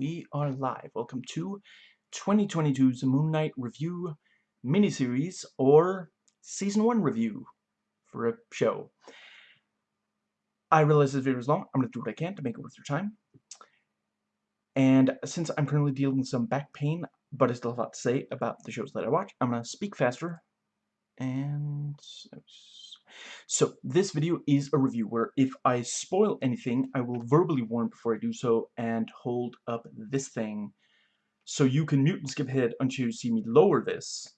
we are live. Welcome to 2022's Moon Knight Review miniseries, or Season 1 review for a show. I realize this video is long. I'm going to do what I can to make it worth your time. And since I'm currently dealing with some back pain, but I still have a lot to say about the shows that I watch, I'm going to speak faster. And... So, this video is a review where if I spoil anything, I will verbally warn before I do so and hold up this thing. So you can mute and skip ahead until you see me lower this.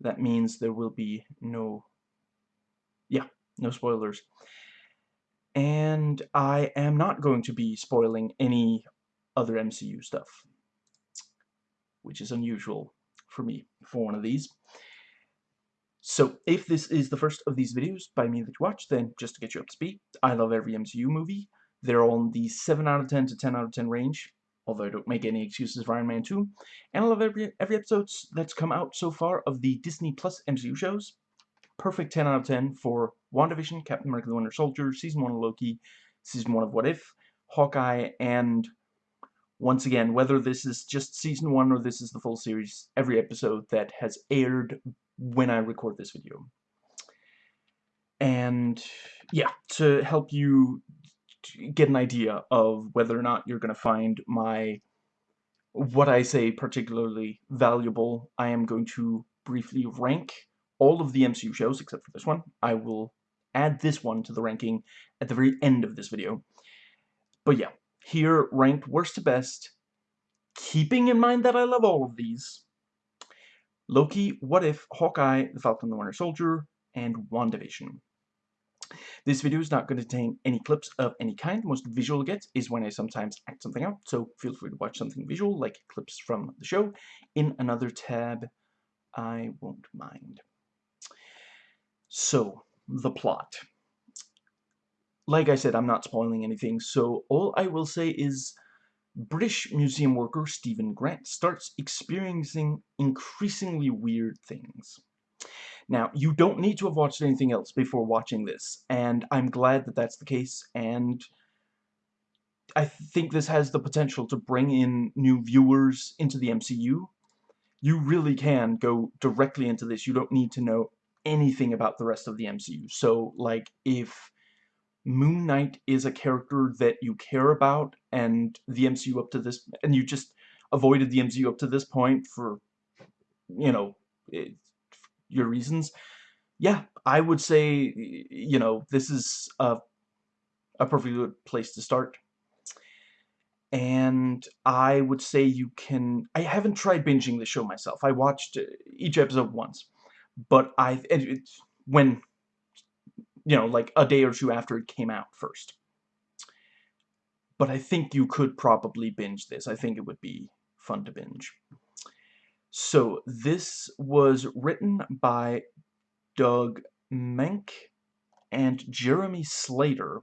That means there will be no... Yeah, no spoilers. And I am not going to be spoiling any other MCU stuff. Which is unusual for me for one of these. So, if this is the first of these videos by me that you watch, then just to get you up to speed, I love every MCU movie. They're in the 7 out of 10 to 10 out of 10 range, although I don't make any excuses for Iron Man 2. And I love every, every episode that's come out so far of the Disney Plus MCU shows. Perfect 10 out of 10 for WandaVision, Captain America the Winter Soldier, Season 1 of Loki, Season 1 of What If, Hawkeye, and once again, whether this is just Season 1 or this is the full series, every episode that has aired when I record this video. And yeah, to help you get an idea of whether or not you're going to find my what I say particularly valuable, I am going to briefly rank all of the MCU shows except for this one. I will add this one to the ranking at the very end of this video. But yeah, here ranked worst to best, keeping in mind that I love all of these, Loki, What If, Hawkeye, The Falcon and the Winter Soldier, and WandaVision. This video is not going to contain any clips of any kind. The most visual gets is when I sometimes act something out, so feel free to watch something visual, like clips from the show, in another tab. I won't mind. So, the plot. Like I said, I'm not spoiling anything, so all I will say is British museum worker Stephen Grant starts experiencing increasingly weird things. Now, you don't need to have watched anything else before watching this, and I'm glad that that's the case, and I think this has the potential to bring in new viewers into the MCU. You really can go directly into this. You don't need to know anything about the rest of the MCU. So, like, if Moon Knight is a character that you care about and the MCU up to this and you just avoided the MCU up to this point for you know it, your reasons. Yeah I would say you know this is a a perfectly good place to start. And I would say you can I haven't tried binging the show myself. I watched eh, each episode once but I when you know, like a day or two after it came out first. But I think you could probably binge this. I think it would be fun to binge. So, this was written by Doug Moench and Jeremy Slater.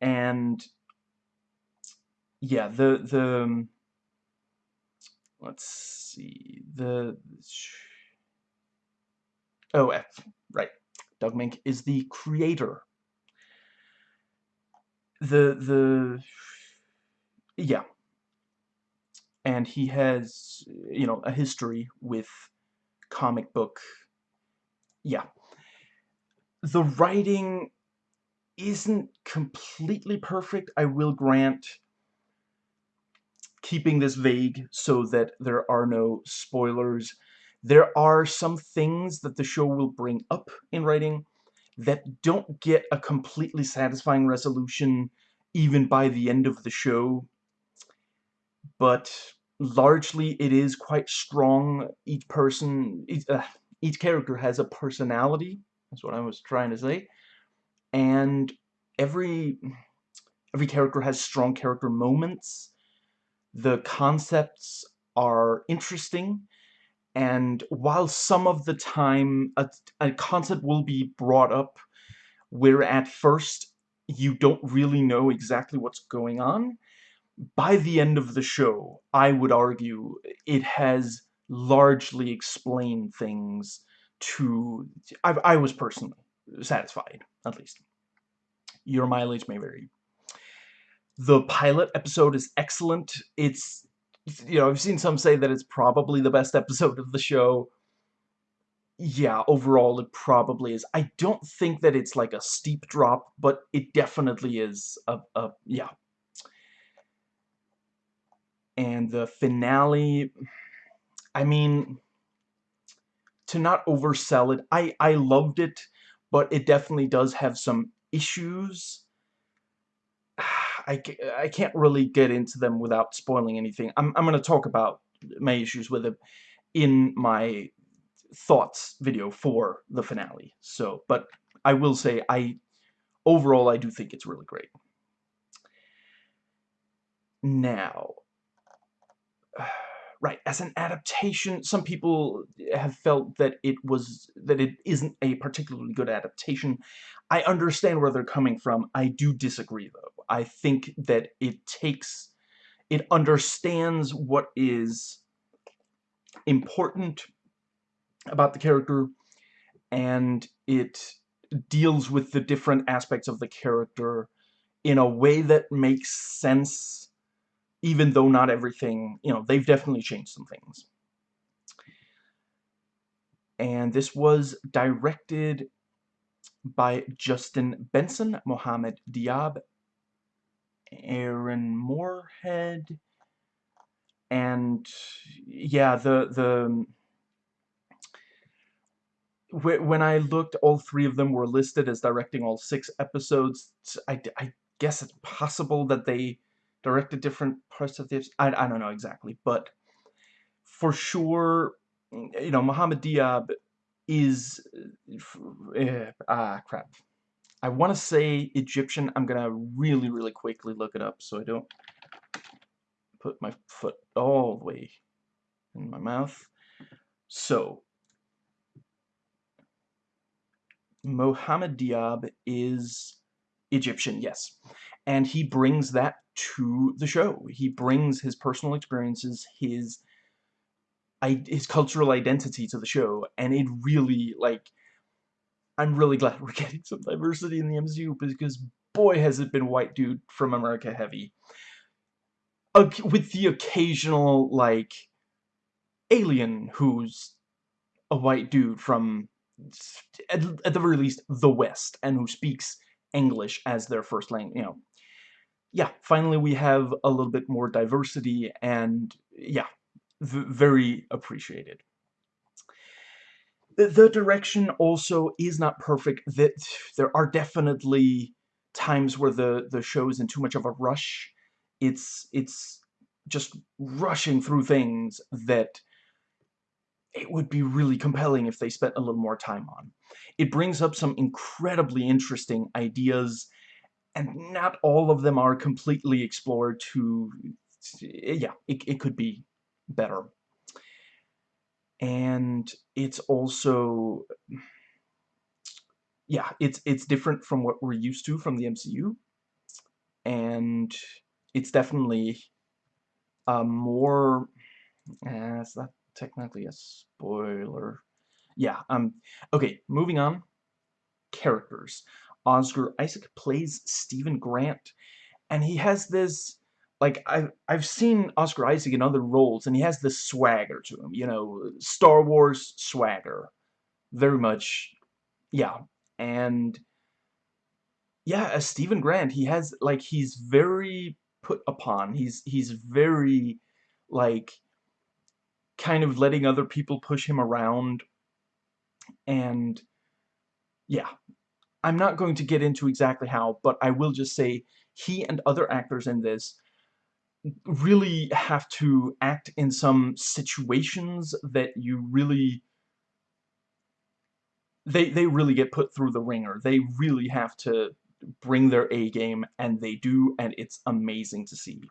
And, yeah, the, the, let's see, the, oh, right, Doug Moench is the creator. The, the, yeah. And he has, you know, a history with comic book, yeah. The writing isn't completely perfect, I will grant, keeping this vague so that there are no spoilers there are some things that the show will bring up in writing that don't get a completely satisfying resolution even by the end of the show. But largely it is quite strong. Each person, each, uh, each character has a personality. That's what I was trying to say. And every every character has strong character moments. The concepts are interesting and while some of the time a, a concept will be brought up where at first you don't really know exactly what's going on, by the end of the show, I would argue it has largely explained things to... I, I was personally satisfied, at least. Your mileage may vary. the pilot episode is excellent. It's, you know, I've seen some say that it's probably the best episode of the show. Yeah, overall it probably is. I don't think that it's like a steep drop, but it definitely is a, a yeah. And the finale, I mean, to not oversell it, I, I loved it, but it definitely does have some issues. I, I can't really get into them without spoiling anything. I'm, I'm going to talk about my issues with it in my thoughts video for the finale. So, but I will say, I overall, I do think it's really great. Now, right, as an adaptation, some people have felt that it was, that it isn't a particularly good adaptation. I understand where they're coming from. I do disagree, though. I think that it takes, it understands what is important about the character, and it deals with the different aspects of the character in a way that makes sense, even though not everything, you know, they've definitely changed some things. And this was directed by Justin Benson, Mohamed Diab, Aaron Moorhead, and yeah, the the when I looked, all three of them were listed as directing all six episodes. I, I guess it's possible that they directed different parts of this. I, I don't know exactly, but for sure, you know, Mohamed Diab is... Uh, ah, crap. I want to say Egyptian. I'm to really, really quickly look it up so I don't put my foot all the way in my mouth. So, Mohamed Diab is Egyptian, yes. And he brings that to the show. He brings his personal experiences, his his cultural identity to the show, and it really, like, I'm really glad we're getting some diversity in the MCU, because boy has it been white dude from America heavy. With the occasional, like, alien who's a white dude from at, at the very least, the West, and who speaks English as their first language, you know. Yeah, finally we have a little bit more diversity, and yeah, very appreciated. The, direction also is not perfect. That there are definitely times where the the show is in too much of a rush. It's it's just rushing through things that it would be really compelling if they spent a little more time on. It brings up some incredibly interesting ideas, and not all of them are completely explored to... Yeah, it, it could be better. And it's also... Yeah, it's, it's different from what we're used to from the MCU. And it's definitely a more... Uh, is that technically a spoiler. Yeah, um, okay, moving on. Characters. Oscar Isaac plays Stephen Grant, and he has this, like, I've, I've seen Oscar Isaac in other roles, and he has this swagger to him, you know, Star Wars swagger. Very much, yeah, and, yeah, as Stephen Grant, he has, like, he's very put upon, he's, he's very, like, kind of letting other people push him around. And yeah, I'm not going to get into exactly how, but I will just say he and other actors in this really have to act in some situations that you really they they really get put through the wringer. They really have to bring their A game and they do and it's amazing to see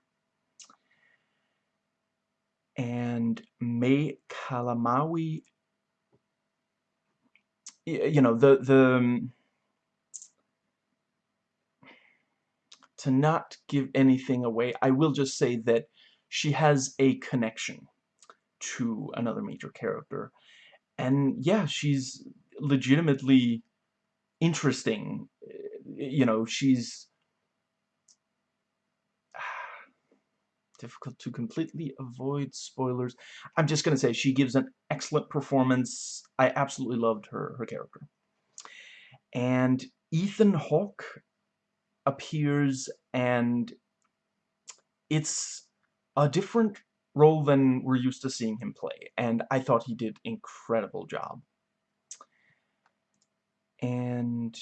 and May Calamawy you know the the um, to not give anything away I will just say that she has a connection to another major character and yeah she's legitimately interesting eh, you know she's difficult to completely avoid spoilers. I'm just going to say she gives an excellent performance. I absolutely loved her, her character. And Ethan Hawke appears and it's a different role than we're used to seeing him play. And I thought he did incredible job. And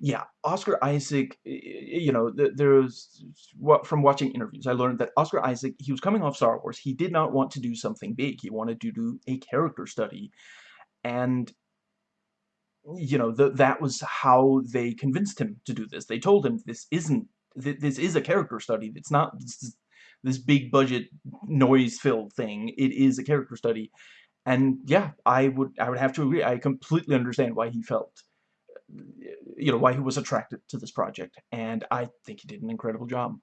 yeah, Oscar Isaac, you know, there's what from watching interviews, I learned that Oscar Isaac, he was coming off Star Wars. He did not want to do something big. He wanted to do a character study. And you know, the, that was how they convinced him to do this. They told him this isn't th this is a character study. It's not this, this big budget noise-filled thing. It is a character study. And yeah, I would I would have to agree. I completely understand why he felt you know, why he was attracted to this project. And I think he did an incredible job.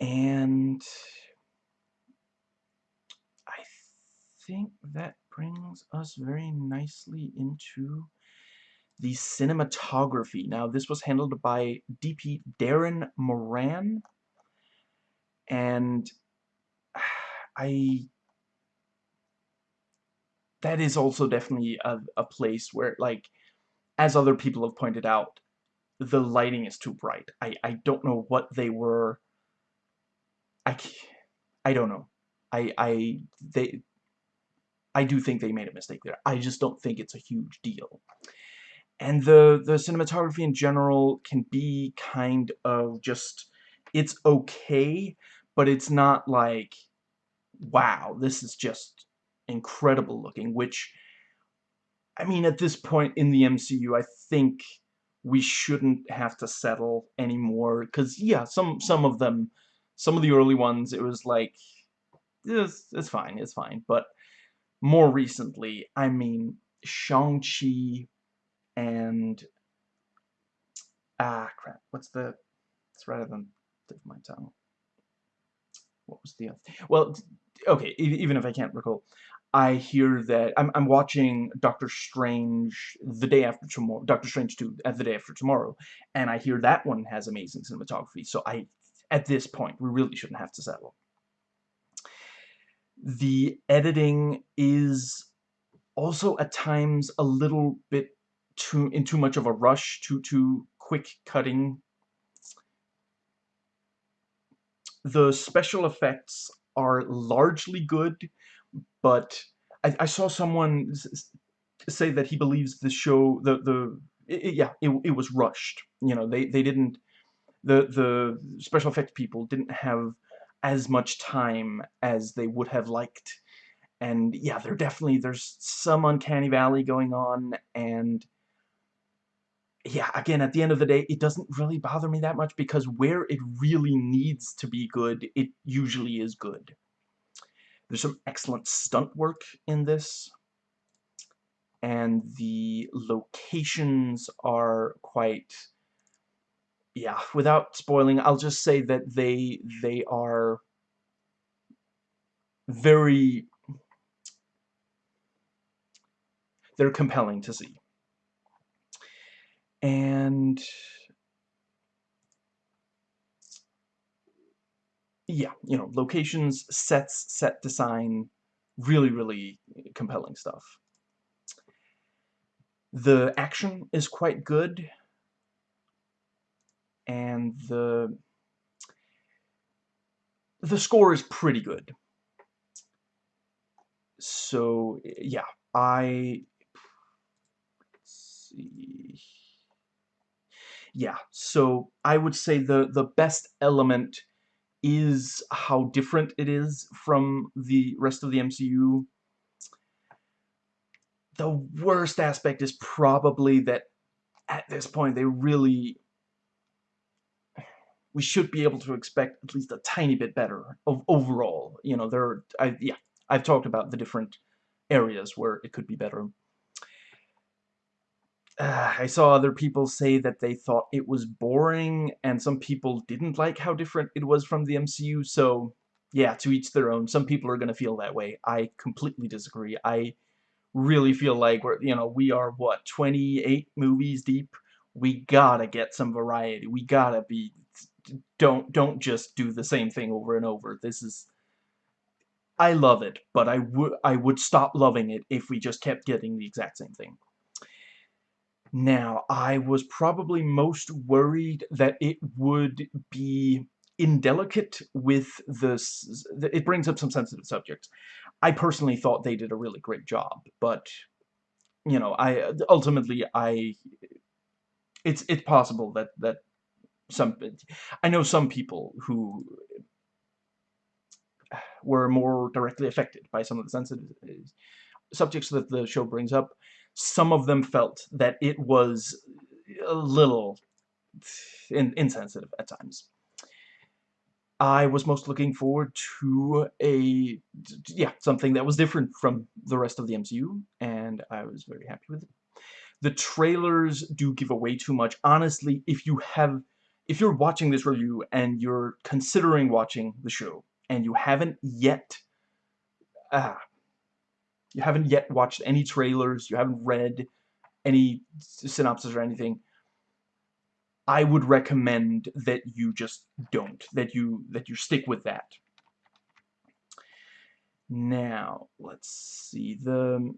And I think that brings us very nicely into the cinematography. Now, this was handled by DP Darren Moran. And I that is also definitely a, a place where like as other people have pointed out, the lighting is too bright. I, I don't know what they were... I, I don't know. I, I, they, I do think they made a mistake there. I just don't think it's a huge deal. And the, the cinematography in general can be kind of just, it's okay, but it's not like, wow, this is just incredible looking, which I mean, at this point in the MCU, I think we shouldn't have to settle anymore. Because, yeah, some, some of them, some of the early ones, it was like, it's, it's fine, it's fine. But more recently, I mean, Shang-Chi and... Ah, crap. What's the... It's rather than of my tongue. What was the other... Well, okay, even if I can't recall. I hear that I'm, I'm watching Doctor Strange the day after tomorrow, Doctor Strange 2 at the day after tomorrow, and I hear that one has amazing cinematography, so I, at this point, we really shouldn't have to settle. The editing is also at times a little bit too in too much of a rush, too too quick cutting. The special effects are largely good, but I, I saw someone say that he believes the show, the, the, it, yeah, it, it was rushed. You know, they, they didn't, the, the special effects people didn't have as much time as they would have liked. And yeah, there definitely, there's some uncanny valley going on, and yeah, again, at the end of the day, it doesn't really bother me that much because where it really needs to be good, it usually is good. There's some excellent stunt work in this. And the locations are quite... Yeah, without spoiling, I'll just say that they they are very... They're compelling to see. And yeah, you know, locations, sets, set design, really, really compelling stuff. The action is quite good, and the the score is pretty good. So, yeah, I... see... Yeah, so I would say the, the best element is how different it is from the rest of the MCU. The worst aspect is probably that at this point they really we should be able to expect at least a tiny bit better of overall. You know, there I yeah, I've talked about the different areas where it could be better uh, I saw other people say that they thought it was boring, and some people didn't like how different it was from the MCU, so yeah, to each their own. Some people are going to feel that way. I completely disagree. I really feel like we're, you know, we are, what, 28 movies deep? We gotta get some variety. We gotta be... Don't, don't just do the same thing over and over. This is... I love it, but I would I would stop loving it if we just kept getting the exact same thing. Now, I was probably most worried that it would be indelicate with this. It brings up some sensitive subjects. I personally thought they did a really great job, but you know, I ultimately I it's it's possible that that some I know some people who were more directly affected by some of the sensitive subjects that the show brings up. Some of them felt that it was a little in insensitive at times. I was most looking forward to a, yeah, something that was different from the rest of the MCU, and I was very happy with it. The trailers do give away too much. Honestly, if you have, if you're watching this review and you're considering watching the show, and you haven't yet, ah, you haven't yet watched any trailers, you haven't read any synopsis or anything, I would recommend that you just don't, that you that you stick with that. Now, let's see the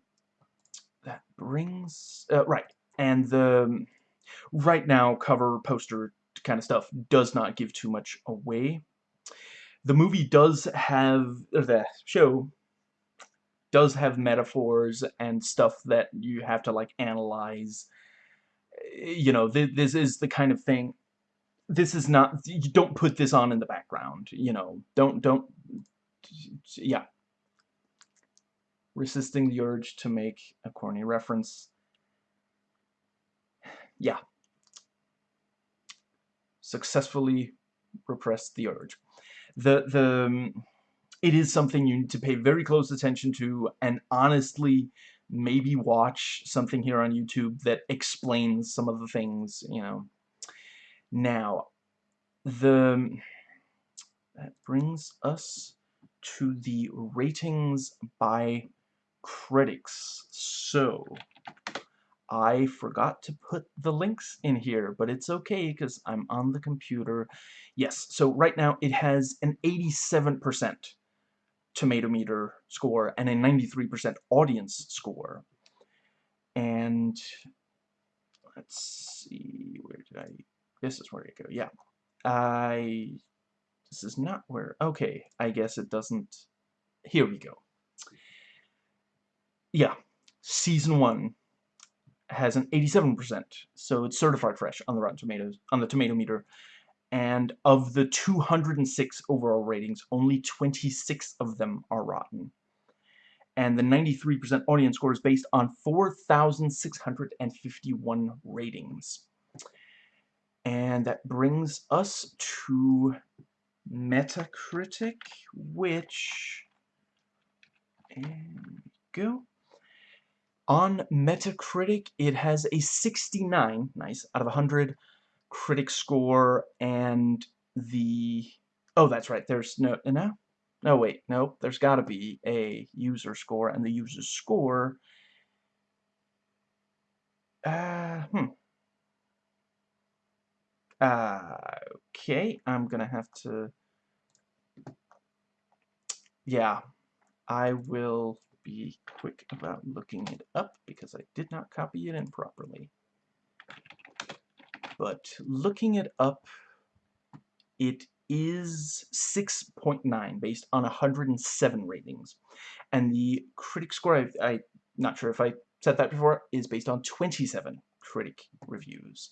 that brings uh, right and the right now cover poster kind of stuff does not give too much away. The movie does have the show does have metaphors and stuff that you have to like analyze you know, th this is the kind of thing, this is not, you don't put this on in the background, you know, don't, don't, yeah. Resisting the urge to make a corny reference. Yeah. Successfully repressed the urge. The, the, um, it is something you need to pay very close attention to, and honestly, maybe watch something here on YouTube that explains some of the things, you know. Now, the um, that brings us to the ratings by critics. So, I forgot to put the links in here, but it's okay because I'm on the computer. Yes, so right now it has an 87% tomato meter score and a 93% audience score. And let's see, where did I, this is where I go, yeah. I, this is not where, okay, I guess it doesn't, here we go. Yeah, season one has an 87%, so it's certified fresh on the Rotten Tomatoes, on the tomato meter, and of the 206 overall ratings, only 26 of them are rotten. And the 93% audience score is based on 4,651 ratings. And that brings us to Metacritic, which... And go. On Metacritic, it has a 69, nice, out of 100, critic score and the oh that's right there's no no no wait no there's got to be a user score and the user score uh hmm. Uh, okay I'm gonna have to yeah I will be quick about looking it up because I did not copy it in properly but looking it up, it is 6.9 based on 107 ratings. And the critic score, I, I'm not sure if I said that before, is based on 27 critic reviews.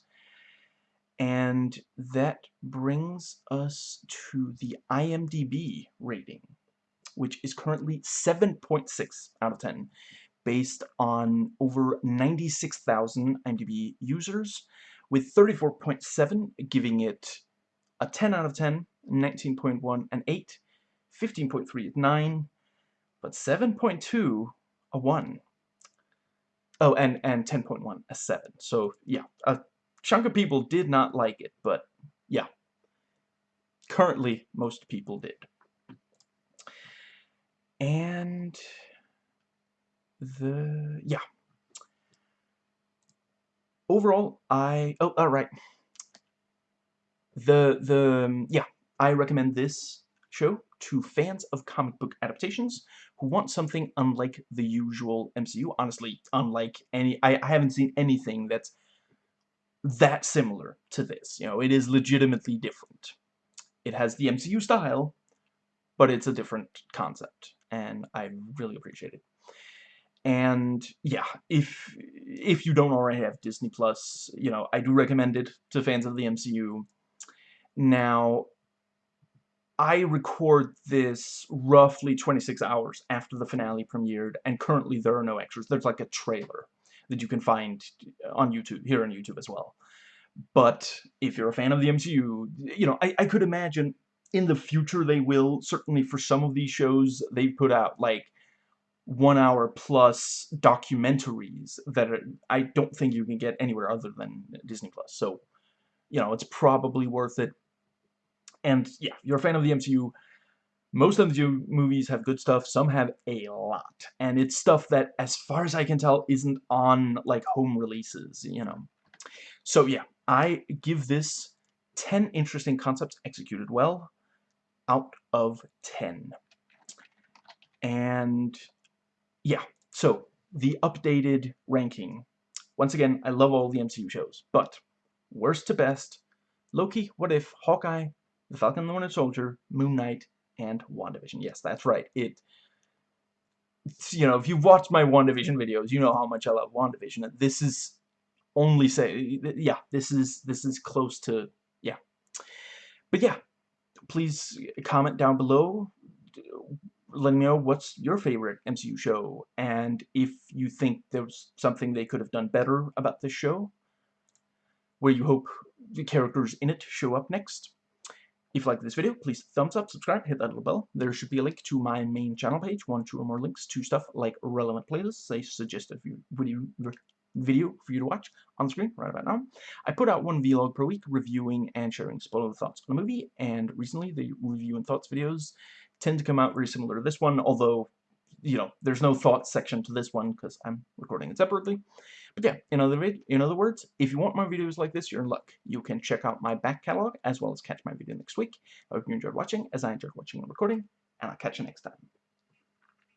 And that brings us to the IMDb rating, which is currently 7.6 out of 10, based on over 96,000 IMDb users with 34.7 giving it a 10 out of 10, 19.1 an 8, 15.3 a 9, but 7.2 a 1. Oh, and, and 10.1 a 7. So, yeah, a chunk of people did not like it, but, yeah. Currently, most people did. And the, yeah, overall, I... Oh, alright. The, the, um, yeah, I recommend this show to fans of comic book adaptations who want something unlike the usual MCU. Honestly, unlike any... I, I haven't seen anything that's that similar to this. You know, it is legitimately different. It has the MCU style, but it's a different concept, and I really appreciate it. And yeah, if if you don't already have Disney Plus, you know, I do recommend it to fans of the MCU. Now, I record this roughly 26 hours after the finale premiered, and currently there are no extras. There's like a trailer that you can find on YouTube, here on YouTube as well. But if you're a fan of the MCU, you know, I, I could imagine in the future they will, certainly for some of these shows, they put out like one hour plus documentaries that are, I don't think you can get anywhere other than Disney Plus. So, you know, it's probably worth it. And yeah, you're a fan of the MCU, most of the movies have good stuff, some have a lot. And it's stuff that, as far as I can tell, isn't on, like, home releases, you know. So yeah, I give this 10 interesting concepts executed well out of 10. And yeah, so the updated ranking. Once again, I love all the MCU shows, but worst to best, Loki, What If, Hawkeye, The Falcon and the Winter Soldier, Moon Knight, and WandaVision. Yes, that's right. It, you know, if you've watched my WandaVision videos, you know how much I love WandaVision. This is only say, yeah, this is, this is close to, yeah. But yeah, please comment down below let me know what's your favorite MCU show and if you think there's something they could have done better about this show where you hope the characters in it show up next. If you like this video, please thumbs up, subscribe, hit that little bell. There should be a link to my main channel page, one, two, or more links to stuff like relevant playlists. I suggest a video, video for you to watch on screen right about now. I put out one vlog per week reviewing and sharing spoiler thoughts on a movie, and recently the review and thoughts videos tend to come out very similar to this one, although you know, there's no thoughts section to this one because I'm recording it separately. But yeah, in other, in other words, if you want more videos like this, you're in luck. You can check out my back catalog as well as catch my video next week. I hope you enjoyed watching as I enjoyed watching and recording, and I'll catch you next time.